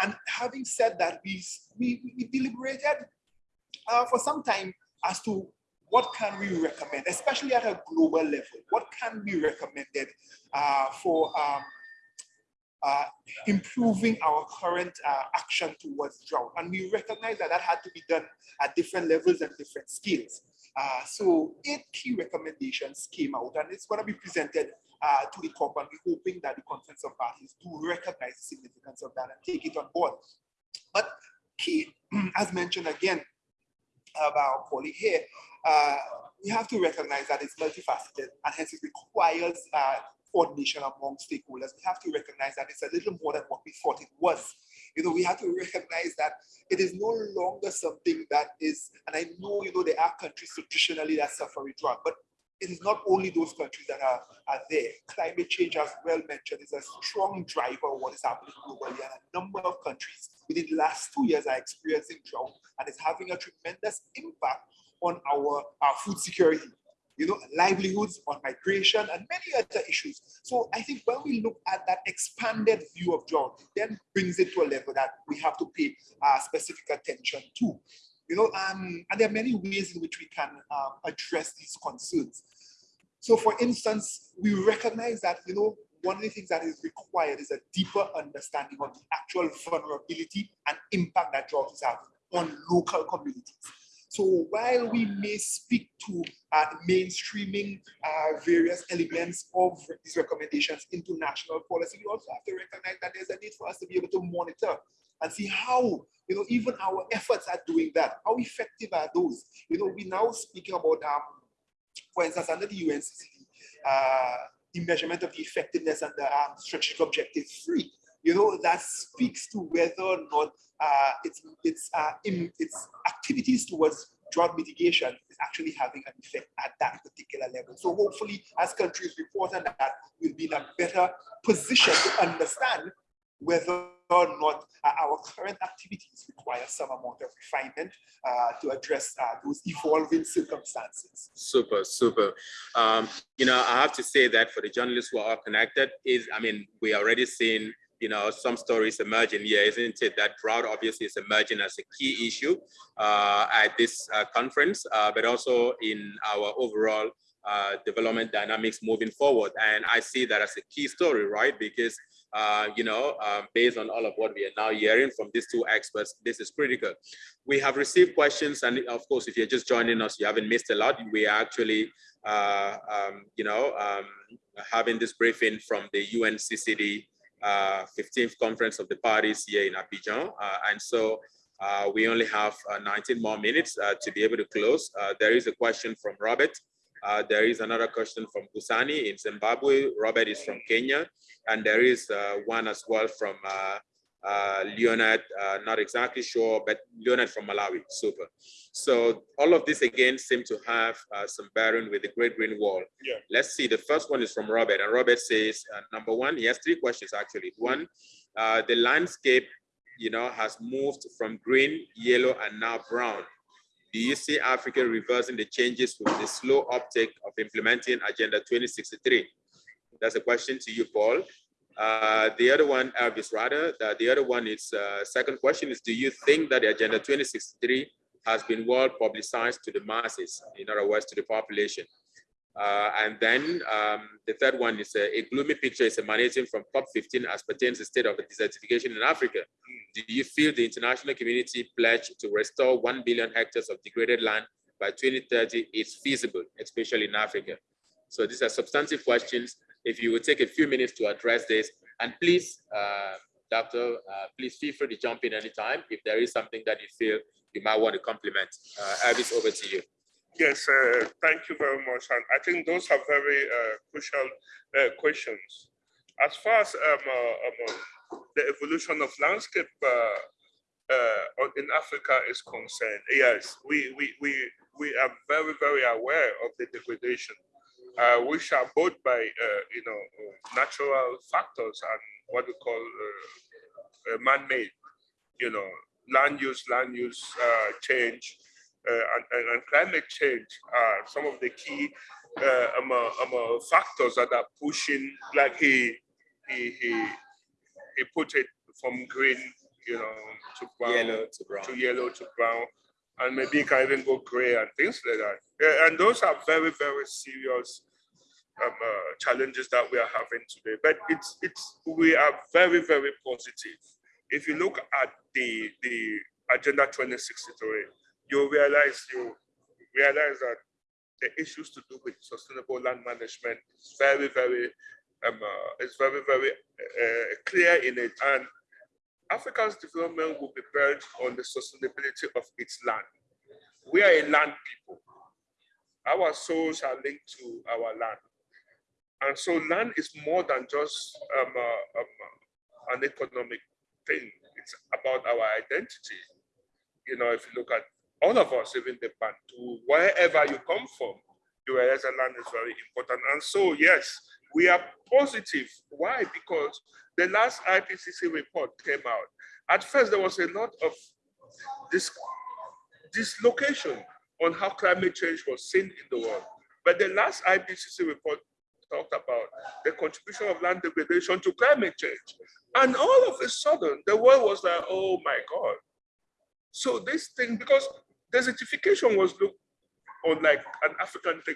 And having said that, we, we, we deliberated uh, for some time as to what can we recommend, especially at a global level, what can be recommended uh, for um, uh, improving our current uh, action towards drought. And we recognize that that had to be done at different levels and different scales. Uh, so eight key recommendations came out and it's going to be presented uh, to the COP and we're hoping that the conference of parties do recognize the significance of that and take it on board. But key, as mentioned again about Polly here, uh, we have to recognize that it's multifaceted and hence it requires coordination among stakeholders. We have to recognize that it's a little more than what we thought it was. You know, we have to recognize that it is no longer something that is, and I know, you know, there are countries traditionally that suffer drought, but it is not only those countries that are, are there. Climate change, as well mentioned, is a strong driver of what is happening globally. And a number of countries within the last two years are experiencing drought and it's having a tremendous impact on our, our food security, you know, livelihoods, on migration, and many other issues. So I think when we look at that expanded view of it then brings it to a level that we have to pay uh, specific attention to. You know, um, and there are many ways in which we can um, address these concerns. So for instance, we recognize that, you know, one of the things that is required is a deeper understanding of the actual vulnerability and impact that is having on local communities. So while we may speak to uh, mainstreaming uh, various elements of these recommendations into national policy, we also have to recognize that there's a need for us to be able to monitor and see how, you know, even our efforts at doing that, how effective are those? You know, we now speaking about, um, for instance, under the UNCCD, uh, the measurement of the effectiveness and the um, strategic objective three. You know, that speaks to whether or not uh, it's, it's, uh, in, its activities towards drought mitigation is actually having an effect at that particular level. So hopefully, as countries report on that, we'll be in a better position to understand whether or not uh, our current activities require some amount of refinement uh, to address uh, those evolving circumstances. Super, super. Um, you know, I have to say that for the journalists who are connected, is I mean, we already seen you know some stories emerging here, isn't it? That drought obviously is emerging as a key issue uh, at this uh, conference, uh, but also in our overall uh, development dynamics moving forward. And I see that as a key story, right? Because, uh, you know, um, based on all of what we are now hearing from these two experts, this is critical. We have received questions. And of course, if you're just joining us, you haven't missed a lot. We are actually, uh, um, you know, um, having this briefing from the UNCCD 15th uh, Conference of the Parties here in Abidjan. Uh, and so uh, we only have 19 more minutes to be able to close. there is a question from Robert. Uh, there is another question from Busani in Zimbabwe. Robert is from Kenya. And there is uh, one as well from uh, uh Leonard, uh, not exactly sure, but Leonard from Malawi. Super. So all of this again seem to have uh, some bearing with the Great Green Wall. Yeah. Let's see. The first one is from Robert. And Robert says, number one, he has three questions actually. One, the landscape you know, has moved from green, yellow, and now brown do you see Africa reversing the changes with the slow uptake of implementing Agenda 2063? That's a question to you, Paul. Uh, the other one, Elvis, rather, the, the other one is, uh, second question is, do you think that the Agenda 2063 has been well publicized to the masses, in other words, to the population? Uh, and then um, the third one is a, a, gloomy picture is emanating from COP15 as pertains to the state of the desertification in Africa. Do you feel the international community pledge to restore 1 billion hectares of degraded land by 2030 is feasible, especially in Africa? So these are substantive questions. If you would take a few minutes to address this, and please, uh, Doctor, uh, please feel free to jump in anytime if there is something that you feel you might want to complement. Uh, Elvis, over to you. Yes, uh, thank you very much. And I think those are very uh, crucial uh, questions. As far as um, uh, um, the evolution of landscape in Africa is concerned, yes, we, we, we, we are very, very aware of the degradation, which are both by, you know, natural factors and what we call man-made, you know, land use, land use change, uh, and, and, climate change are some of the key uh, um, uh, um, factors that are pushing, like he, he, he, he put it from green, you know, to brown, yellow to brown, to yellow to brown, and maybe it can even go gray and things like that. Yeah, and those are very, very serious um, uh, challenges that we are having today. But it's it's we are very, very positive. If you look at the the Agenda 2063, you realize you realize that the issues to do with sustainable land management is very, very, um, uh, is very, very uh, clear in it. And Africa's development will be built on the sustainability of its land. We are a land people. Our souls are linked to our land. And so land is more than just um, uh, um, an economic thing. It's about our identity. You know, if you look at all of us, even the Bantu, wherever you come from, you realize that land is very important. And so, yes, we are positive. Why? Because the last IPCC report came out. At first, there was a lot of this dislocation on how climate change was seen in the world. But the last IPCC report talked about the contribution of land degradation to climate change. And all of a sudden, the world was like, oh my God. So this thing, because desertification was looked on like an African thing.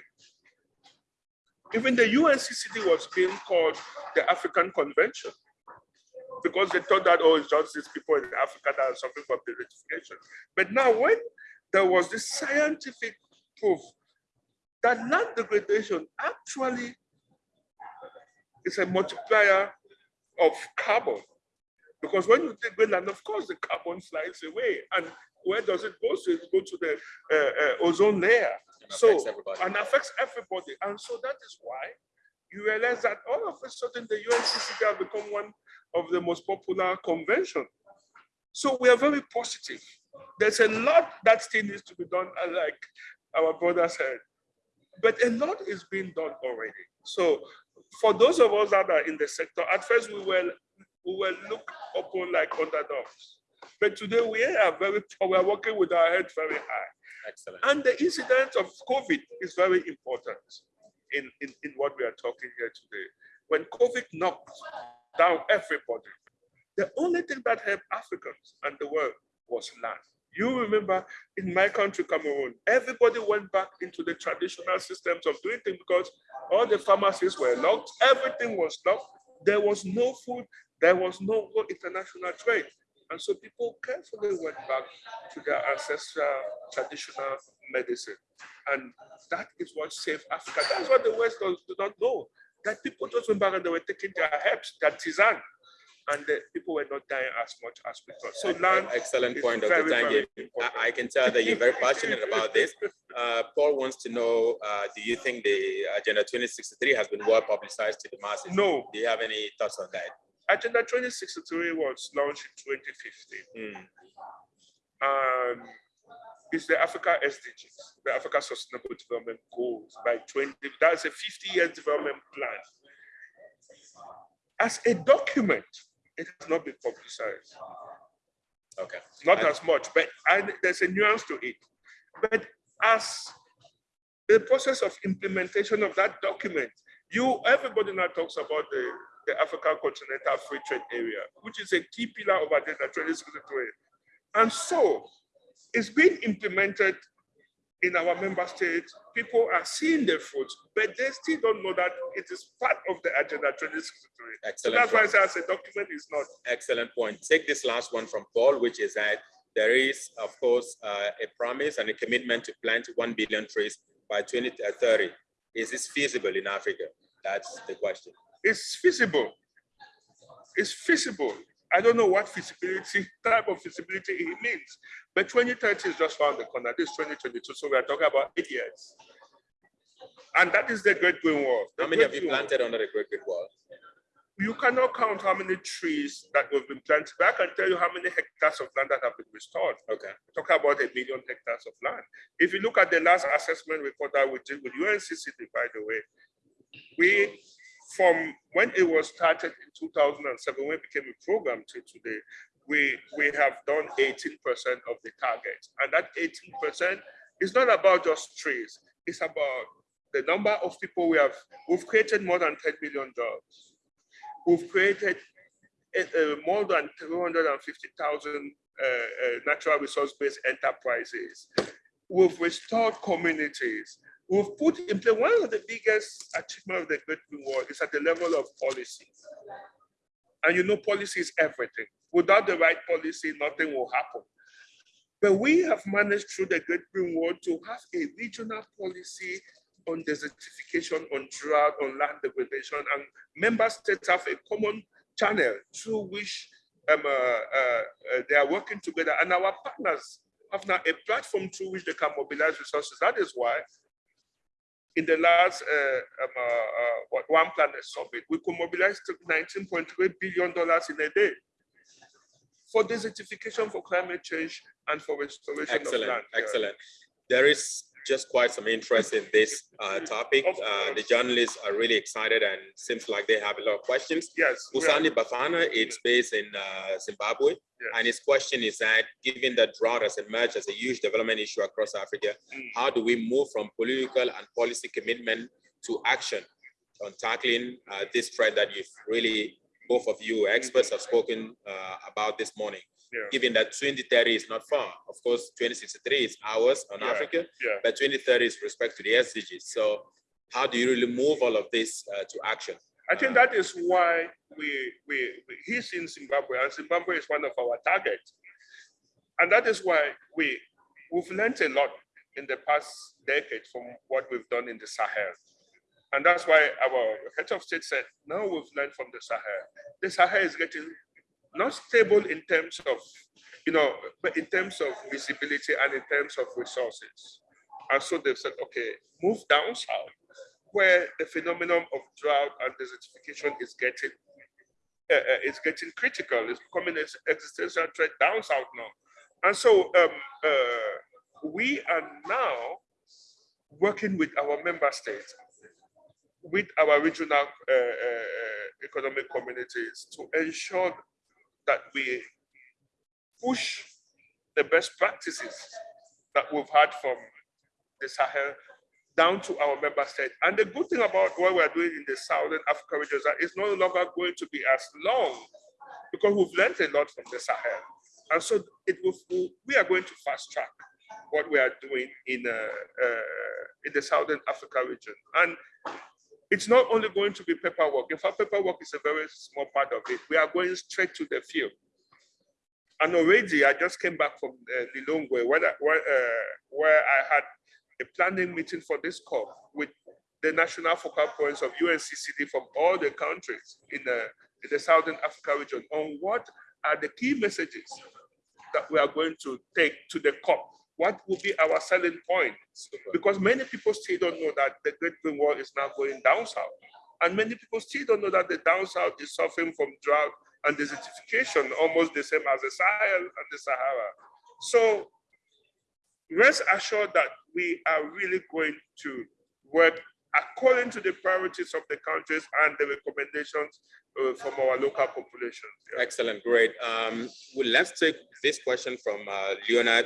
Even the UNCCD was being called the African Convention because they thought that, oh, it's just these people in Africa that are suffering from desertification. But now when there was this scientific proof that land degradation actually is a multiplier of carbon. Because when you take land, of course, the carbon flies away. And where does it go? So it go to the uh, uh, ozone layer. And So, affects everybody. and affects everybody. And so that is why you realize that all of a sudden the UNCCD have become one of the most popular convention. So we are very positive. There's a lot that still needs to be done, uh, like our brother said. But a lot is being done already. So for those of us that are in the sector, at first we were we were looked upon like underdogs. But today we are very we are working with our head very high. Excellent. And the incident of COVID is very important in, in, in what we are talking here today. When COVID knocked down everybody, the only thing that helped Africans and the world was land. You remember in my country, Cameroon, everybody went back into the traditional systems of doing things because all the pharmacies were locked, everything was locked, there was no food, there was no international trade. And so people carefully went back to their ancestral traditional medicine. And that is what saved Africa. That's what the West does, do not know. That people just went back and they were taking their herbs, their tisane, and the people were not dying as much as we thought. So land Excellent point, Dr. Tangem. I. I can tell that you're very passionate about this. Uh, Paul wants to know, uh, do you think the Agenda 2063 has been well publicized to the masses? No, Do you have any thoughts on that? Agenda 2063 was launched in 2015. Hmm, and it's the Africa SDGs, the Africa Sustainable Development Goals by 20, that's a 50 year development plan. As a document, it has not been publicized, Okay. not And- as much, but and there's a nuance to it. But as the process of implementation of that document, you, everybody now talks about the, the African Continental Free Trade Area, which is a key pillar of Agenda 2063. And so it's being implemented in our member states. People are seeing the fruits, but they still don't know that it is part of the Agenda 2063. So Excellent. that's why I say as a document is not. Excellent point. Take this last one from Paul, which is that there is, of course, uh, a promise and a commitment to plant 1 billion trees by 2030. Is this feasible in Africa? That's the question. It's feasible. It's feasible. I don't know what feasibility, type of feasibility it means, but 2030 is just around the corner. This is 2022, so we are talking about eight years. And that is the Great Green Wall. The How many have you Green Wall. planted under the Great Green Wall? You cannot count how many trees that have been planted, but I can tell you how many hectares of land that have been restored. Okay. We're about a million hectares of land. If you look at the last assessment report that we did with UNCCD, by the way, we, from when it was started in 2007, when it became a program to today, we, we have done 18% of the target. And that 18% is not about just trees. It's about the number of people we have. We've created more than 10 million jobs. We've created uh, more than 250,000 uh, uh, natural resource-based enterprises. We've restored communities. We've put in place one of the biggest achievements of the Great Green Wall is at the level of policy. And you know, policy is everything. Without the right policy, nothing will happen. But we have managed through the Great Green Wall to have a regional policy on desertification, on drought, on land degradation, and member states have a common channel through which um, uh, uh, they are working together, and our partners have now a platform through which they can mobilize resources. That is why in the last uh, um, uh, uh, One Planet Summit, we could mobilize $19.3 billion in a day for desertification, for climate change, and for restoration of land. Excellent. There is just quite some interest in this uh, topic. Uh, the journalists are really excited and seems like they have a lot of questions. Yes. Busani Bafana, it's based in uh, Zimbabwe. Yeah. And his question is that, given that drought has emerged as a huge development issue across Africa, Mm. how do we move from political and policy commitment to action on tackling uh, this threat that you've really, both of you experts have spoken uh, about this morning? Yeah. Given that 2030 is not far, of course, 2063 is ours on Yeah. Africa, Yeah. but 2030 is respect to the SDGs. So how do you really move all of this uh, to action? I think that is why we, we, we- he's in Zimbabwe and Zimbabwe is one of our targets. And that is why we, we've learned a lot in the past decade from what we've done in the Sahel. And that's why our head of state said, now we've learned from the Sahel. The Sahel is getting not stable in terms of, you know, but in terms of visibility and in terms of resources. And so they've said, okay, move down south, where the phenomenon of drought and desertification is getting uh, uh, is getting critical. It's becoming an existential threat down south now. And so um, uh, we are now working with our member states, with our regional uh, uh, economic communities to ensure that we push the best practices that we've had from the Sahel down to our member state. And the good thing about what we're doing in the Southern Africa region is that it's no longer going to be as long because we've learned a lot from the Sahel. And so it will, we are going to fast track what we are doing in, uh, uh, in the Southern Africa region. And it's not only going to be paperwork. In fact, paperwork is a very small part of it. We are going straight to the field. And already I just came back from uh, Lilongwe where, where, uh, where I had a planning meeting for this COP with the national focal points of UNCCD from all the countries in the, in the Southern Africa region on what are the key messages that we are going to take to the COP. What will be our selling point? Because many people still don't know that the Great Green Wall is now going down south. And many people still don't know that the down south is suffering from drought and desertification, almost the same as the Sahel and the Sahara. So rest assured that we are really going to work according to the priorities of the countries and the recommendations uh, from our local populations. Yeah. Excellent, great. Um, well, let's take this question from uh, Leonard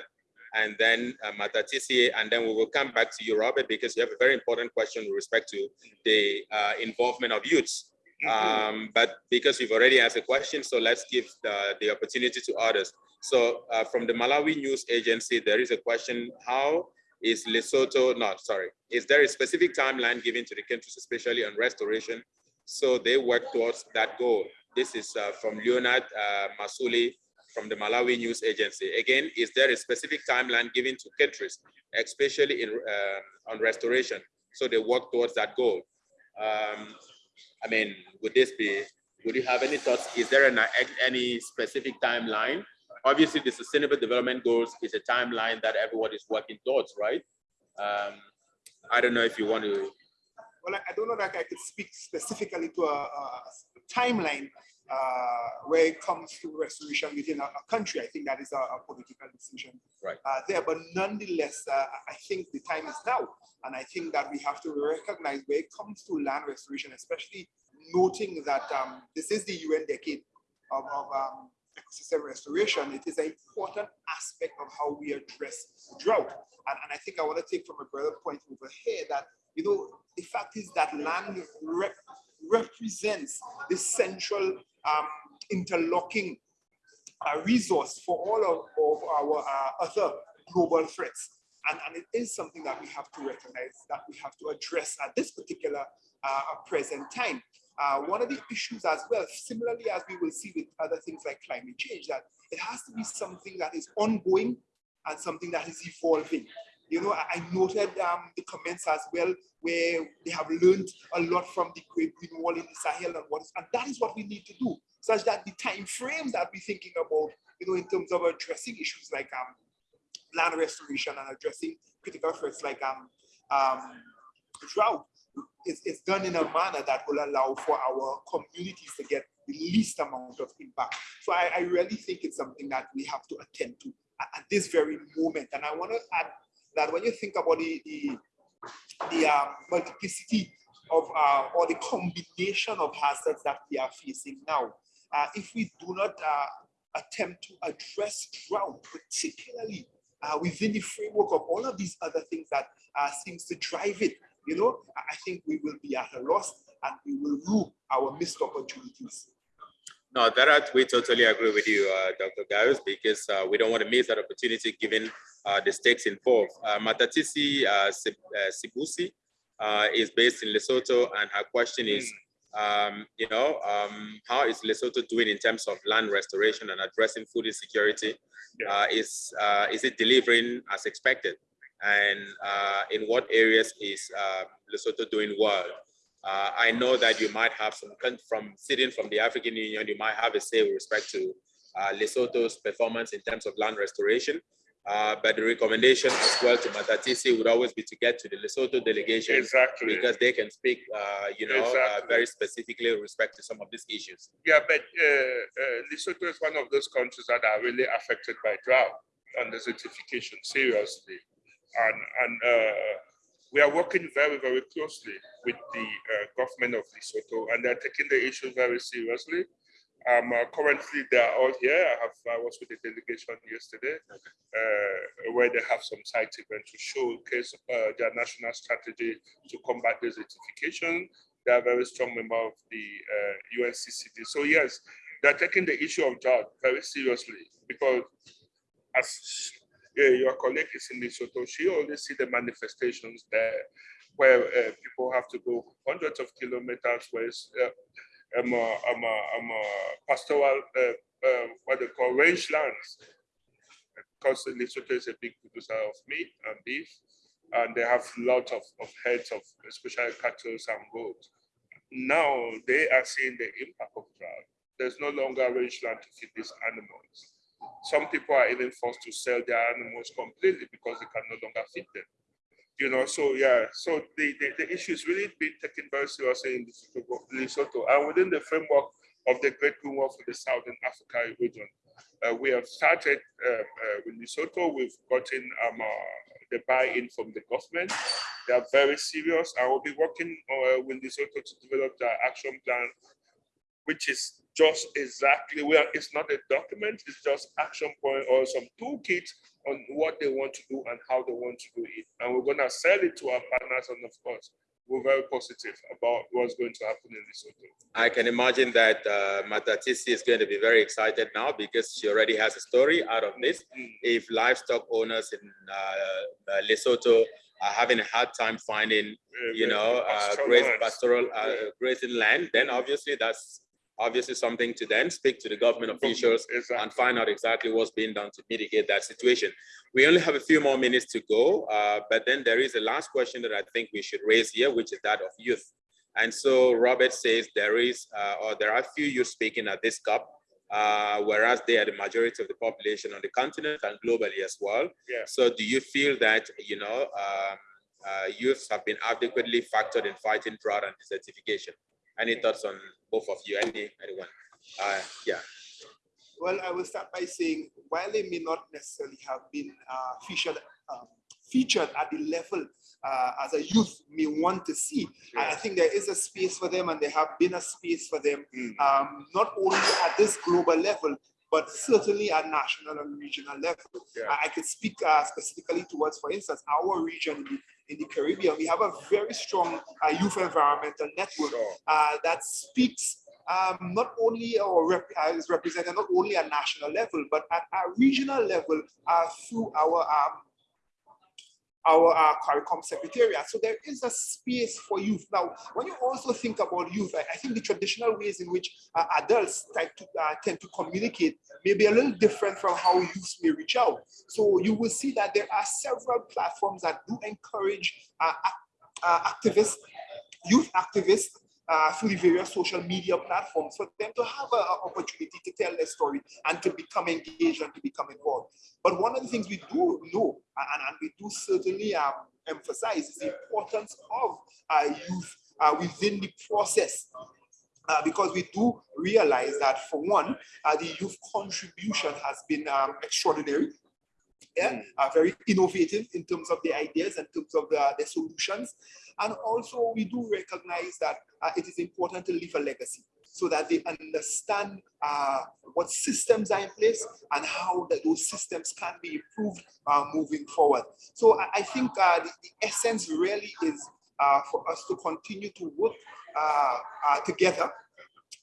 and then uh, Matatisi, and then we will come back to you, Robert, because you have a very important question with respect to the uh, involvement of youths. Mm -hmm. um, but because you've already asked a question, so let's give the, the opportunity to others. So uh, from the Malawi News Agency, there is a question, how is Lesotho, not sorry, is there a specific timeline given to the countries, especially on restoration, so they work towards that goal? This is uh, from Leonard uh, Masuli from the Malawi News Agency. Again, is there a specific timeline given to countries, especially in uh, on restoration, so they work towards that goal? Um, I mean, would this be, would you have any thoughts? Is there an, any specific timeline obviously the sustainable development goals is a timeline that everyone is working towards, right? Um, I don't know if you want to. Well, I don't know that I could speak specifically to a, a timeline uh, where it comes to restoration within a, a country. I think that is a, a political decision right. uh, there. But nonetheless, uh, I think the time is now. And I think that we have to recognize where it comes to land restoration, especially noting that um, this is the UN decade of, of um, ecosystem restoration, it is an important aspect of how we address drought. And, and I think I want to take from a brother point over here that, you know, the fact is that land rep represents the central um, interlocking uh, resource for all of, of our uh, other global threats. And, and, it is something that we have to recognize, that we have to address at this particular uh, present time. Uh, one of the issues as well, similarly as we will see with other things like climate change, that it has to be something that is ongoing and something that is evolving. You know, I, noted um, the comments as well where they have learned a lot from the Great Green Wall in the Sahel and what is, and that is what we need to do, such that the time frames that we're thinking about, you know, in terms of addressing issues like um, land restoration and addressing critical threats like um, um, drought, it's, it's done in a manner that will allow for our communities to get the least amount of impact. So I, I really think it's something that we have to attend to at, at this very moment. And I want to add that when you think about the, the, the uh, multiplicity of uh, or the combination of hazards that we are facing now, uh, if we do not uh, attempt to address drought, particularly uh, within the framework of all of these other things that uh, seems to drive it, you know, I think we will be at a loss and we will rue our missed opportunities. No, that we totally agree with you, Dr. Gaius, because we don't want to miss that opportunity given uh, the stakes involved. Uh, Matatisi uh, uh, Sibusi uh, is based in Lesotho, and her question is, Um, you know, um, how is Lesotho doing in terms of land restoration and addressing food insecurity? Yeah. Uh, is uh, is it delivering as expected? And uh, in what areas is uh, Lesotho doing well? Uh, I know that you might have some from sitting from the African Union, you might have a say with respect to uh, Lesotho's performance in terms of land restoration. Uh, but the recommendation as well to Matatisi would always be to get to the Lesotho delegation Exactly. because they can speak, uh, you know, uh, very specifically with respect to some of these issues. Yeah, but uh, uh, Lesotho is one of those countries that are really affected by drought and desertification seriously. And, and uh, we are working very, very closely with the uh, government of Lesotho and they're taking the issue very seriously. Uh, currently, they are all here. I have I was with the delegation yesterday, uh, where they have some site event to showcase uh, their national strategy to combat desertification. They are very strong member of the uh, UNCCD. So yes, they're taking the issue of drought very seriously because as uh, your colleague is in Lesotho, she only see the manifestations there where uh, people have to go hundreds of kilometers where um, uh, um, uh, um, pastoral, what they call range lands. Because Lesotho is a big producer of meat and beef, and they have lots of, of heads of especially cattle and goats. Now they are seeing the impact of drought. There's no longer range land to feed these animals. Some people are even forced to sell their animals completely because they can no longer feed them. You know, so yeah, so the, the, the issue is really being taken very seriously in Lesotho, and within the framework of the Great Green Wall for the Southern Africa region. Uh, we have started uh, uh, with Lesotho. We've gotten um, uh, the buy-in from the government. They are very serious. I will be working uh, with Lesotho to develop the action plan, which is just exactly where it's not a document, it's just action point or some toolkit on what they want to do and how they want to do it. And we're gonna sell it to our partners and of course, we're very positive about what's going to happen in Lesotho. I can imagine that uh, Matatisi is going to be very excited now because she already has a story out of this. Mm. If livestock owners in uh, uh, Lesotho are having a hard time finding, Uh, you know, uh, pastoral great lands. pastoral uh, Yeah. grazing land, then obviously that's obviously something to then speak to the government officials and find out exactly what's being done to mitigate that situation. We only have a few more minutes to go, uh, but then there is a last question that I think we should raise here, which is that of youth. And so Robert says there is, uh, or there are few youth speaking at this COP, uh, whereas they are the majority of the population on the continent and globally as well. Yeah. So do you feel that, you know, um, uh, youths have been adequately factored in fighting drought and desertification? Any thoughts on both of you? Any, anyone? Uh, yeah. Well, I will start by saying, while they may not necessarily have been uh, featured, um, featured at the level uh, as a youth may want to see, I I think there is a space for them and there have been a space for them, Mm. um, not only at this global level, but certainly at national and regional level. Yeah. I, I could speak uh, specifically towards, for instance, our region in the, in the Caribbean. We have a very strong uh, youth environmental network Sure. uh, that speaks um, not only or rep- uh, is represented not only at national level, but at a regional level uh, through our um, our uh, CARICOM secretariat. So there is a space for youth. Now, when you also think about youth, I, I think the traditional ways in which uh, adults tend to, uh, tend to communicate may be a little different from how youth may reach out. So you will see that there are several platforms that do encourage uh, uh, activists, youth activists, uh, through the various social media platforms for them to have an opportunity to tell their story and to become engaged and to become involved. But one of the things we do know and, and we do certainly um, emphasize is the importance of uh, youth uh, within the process. Uh, because we do realize that for one, uh, the youth contribution has been um, extraordinary yeah, Mm. are very innovative in terms of the ideas, in terms of the, the solutions. And also we do recognize that uh, it is important to leave a legacy so that they understand uh, what systems are in place and how that those systems can be improved uh, moving forward. So I, I think uh, the, the essence really is uh, for us to continue to work uh, uh, together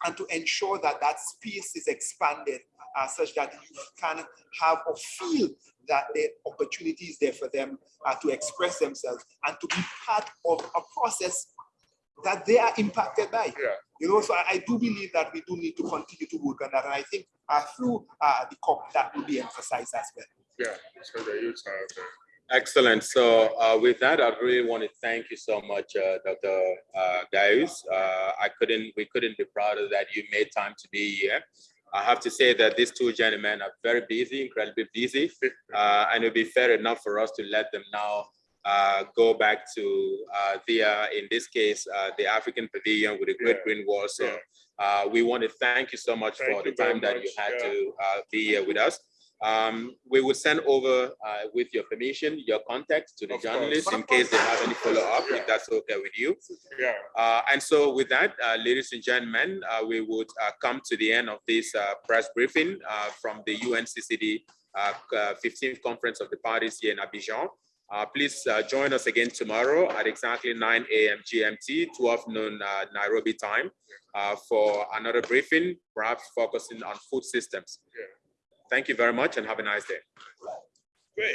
and to ensure that that space is expanded uh, such that youth can have or feel that the opportunity is there for them uh, to express themselves and to be part of a process that they are impacted by. Yeah. You know, so I, I do believe that we do need to continue to work on that. And I think uh, through uh, the COP, that will be emphasized as well. Yeah, so the youth are. Excellent. So uh, with that, I really want to thank you so much, uh, Dr. Uh, Gaius. Uh, I couldn't, we couldn't be prouder that you made time to be here. I have to say that these two gentlemen are very busy, incredibly busy, uh, and it would be fair enough for us to let them now uh, go back to uh, their, in this case, uh, the African Pavilion with the Great Yeah. Green Wall. So uh, we want to thank you so much Thank for the time that you had Yeah. to uh, be here with us. Um, we will send over, uh, with your permission, your contacts to the Of course. journalists in case they have any follow-up, Yeah. if that's okay with you. Yeah, Uh, and so with that, uh, ladies and gentlemen, uh, we would uh, come to the end of this uh, press briefing uh, from the UNCCD uh, uh, 15th Conference of the Parties here in Abidjan. Uh, please uh, join us again tomorrow at exactly 9 a.m. GMT, 12 noon uh, Nairobi time uh, for another briefing, perhaps focusing on food systems. Yeah. Thank you very much and have a nice day.